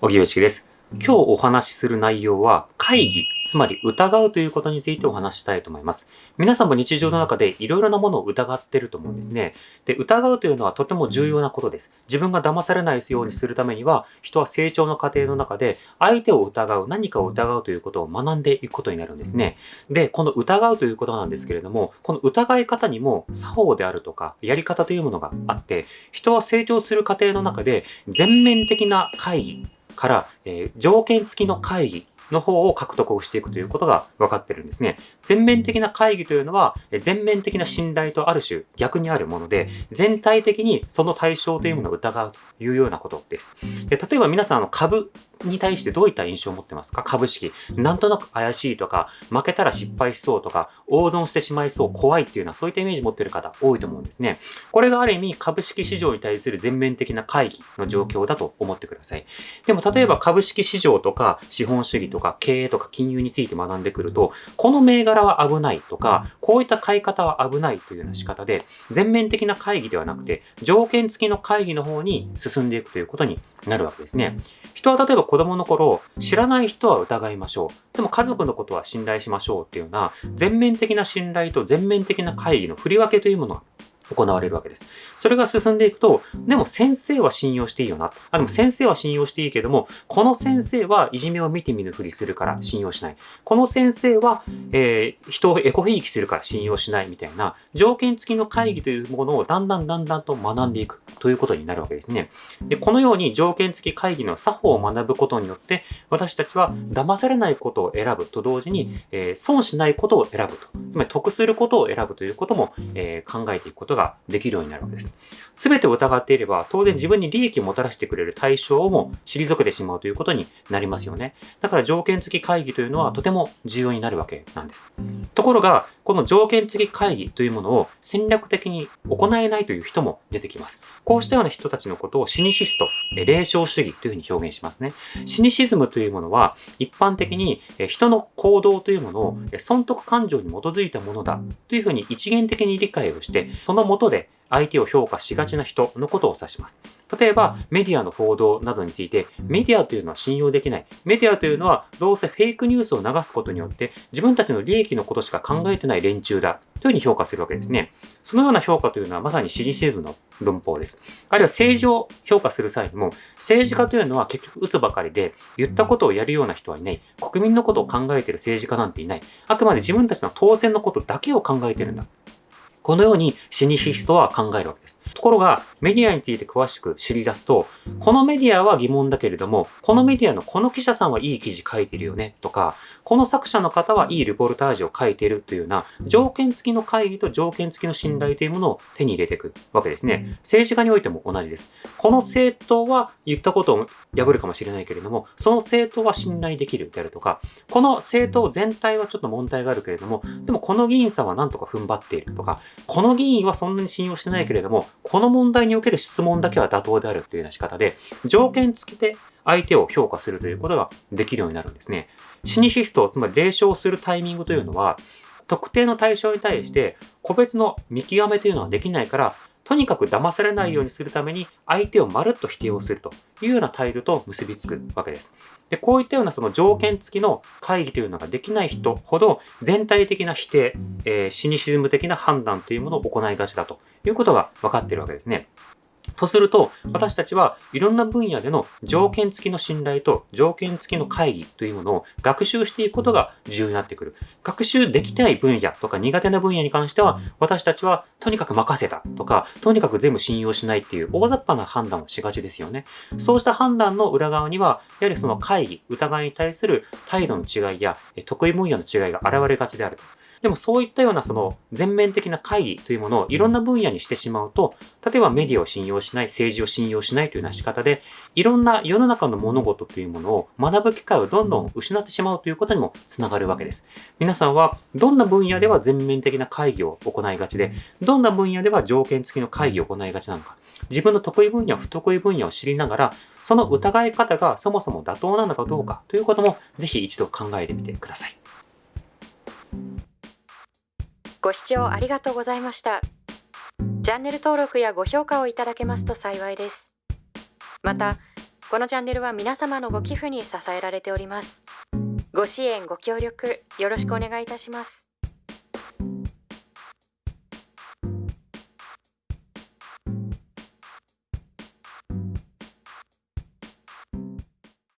小木内です。今日お話しする内容は会議、つまり疑うということについてお話したいと思います。皆さんも日常の中でいろいろなものを疑ってると思うんですね。で、疑うというのはとても重要なことです。自分が騙されないようにするためには、人は成長の過程の中で相手を疑う、何かを疑うということを学んでいくことになるんですね。で、この疑うということなんですけれども、この疑い方にも作法であるとか、やり方というものがあって、人は成長する過程の中で全面的な会議、から、えー、条件付きの会議の方を獲得をしていくということが分かってるんですね。全面的な会議というのは、全面的な信頼とある種逆にあるもので、全体的にその対象というものを疑うというようなことです。で例えば皆さん、あの株に対してどういった印象を持ってますか？株式。なんとなく怪しいとか、負けたら失敗しそうとか、大損してしまいそう、怖いっていうのはそういったイメージ持ってる方多いと思うんですね。これがある意味株式市場に対する全面的な会議の状況だと思ってください。でも例えば株式市場とか資本主義とか経営とか金融について学んでくると、この銘柄は危ないとか、こういった買い方は危ないというような仕方で、全面的な会議ではなくて、条件付きの会議の方に進んでいくということになるわけですね。人は例えば子供の頃、知らない人は疑いましょう。でも家族のことは信頼しましょうっていうような、全面的な信頼と全面的な会議の振り分けというものが行われるわけです。それが進んでいくと、でも先生は信用していいよな。あ、でも先生は信用していいけども、この先生はいじめを見て見ぬふりするから信用しない。この先生は、えー、人をエコひいきするから信用しないみたいな、条件付きの会議というものをだんだんだんだんと学んでいくということになるわけですね。で、このように条件付き会議の作法を学ぶことによって、私たちは騙されないことを選ぶと同時に、えー、損しないことを選ぶと。つまり得することを選ぶということも、えー、考えていくことがができるようになるわけです。すべてを疑っていれば、当然自分に利益をもたらしてくれる対象をも退けてしまうということになりますよね。だから条件付き会議というのはとても重要になるわけなんです。ところが、この条件付き会議というものを戦略的に行えないという人も出てきます。こうしたような人たちのことをシニシスト、霊障主義というふうに表現しますね。シニシズムというものは一般的に人の行動というものを損得感情に基づいたものだというふうに一元的に理解をして、そのもとで相手を評価しがちな人のことを指します。例えば、メディアの報道などについて、メディアというのは信用できない。メディアというのは、どうせフェイクニュースを流すことによって、自分たちの利益のことしか考えてない連中だ。というふうに評価するわけですね。そのような評価というのは、まさに支持制度の論法です。あるいは政治を評価する際にも、政治家というのは結局嘘ばかりで、言ったことをやるような人はいない。国民のことを考えている政治家なんていない。あくまで自分たちの当選のことだけを考えているんだ。このようにシニシストは考えるわけです。ところが、メディアについて詳しく知り出すと、このメディアは疑問だけれども、このメディアのこの記者さんはいい記事書いてるよね、とか、この作者の方はいいレポルタージュを書いているというような、条件付きの会議と条件付きの信頼というものを手に入れていくわけですね。政治家においても同じです。この政党は言ったことを破るかもしれないけれども、その政党は信頼できるであるとか、この政党全体はちょっと問題があるけれども、でもこの議員さんはなんとか踏ん張っているとか、この議員はそんなに信用してないけれども、この問題における質問だけは妥当であるというような仕方で、条件付きで相手を評価するということができるようになるんですね。シニシスト、つまり霊障するタイミングというのは、特定の対象に対して個別の見極めというのはできないから、とにかく騙されないようにするために相手をまるっと否定をするというような態度と結びつくわけです。で、こういったようなその条件付きの会議というのができない人ほど全体的な否定、えー、シニシズム的な判断というものを行いがちだということが分かっているわけですね。とすると、私たちはいろんな分野での条件付きの信頼と条件付きの会議というものを学習していくことが重要になってくる。学習できない分野とか苦手な分野に関しては、私たちはとにかく任せたとか、とにかく全部信用しないっていう大雑把な判断をしがちですよね。そうした判断の裏側には、やはりその会議、疑いに対する態度の違いや得意分野の違いが現れがちであると。でもそういったようなその全面的な会議というものをいろんな分野にしてしまうと、例えばメディアを信用しない、政治を信用しないというような仕方で、いろんな世の中の物事というものを学ぶ機会をどんどん失ってしまうということにもつながるわけです。皆さんはどんな分野では全面的な会議を行いがちで、どんな分野では条件付きの会議を行いがちなのか、自分の得意分野、不得意分野を知りながら、その疑い方がそもそも妥当なのかどうかということも、ぜひ一度考えてみてください。ご視聴ありがとうございました。チャンネル登録やご評価をいただけますと幸いです。また、このチャンネルは皆様のご寄付に支えられておりますご支援ご協力よろしくお願いいたします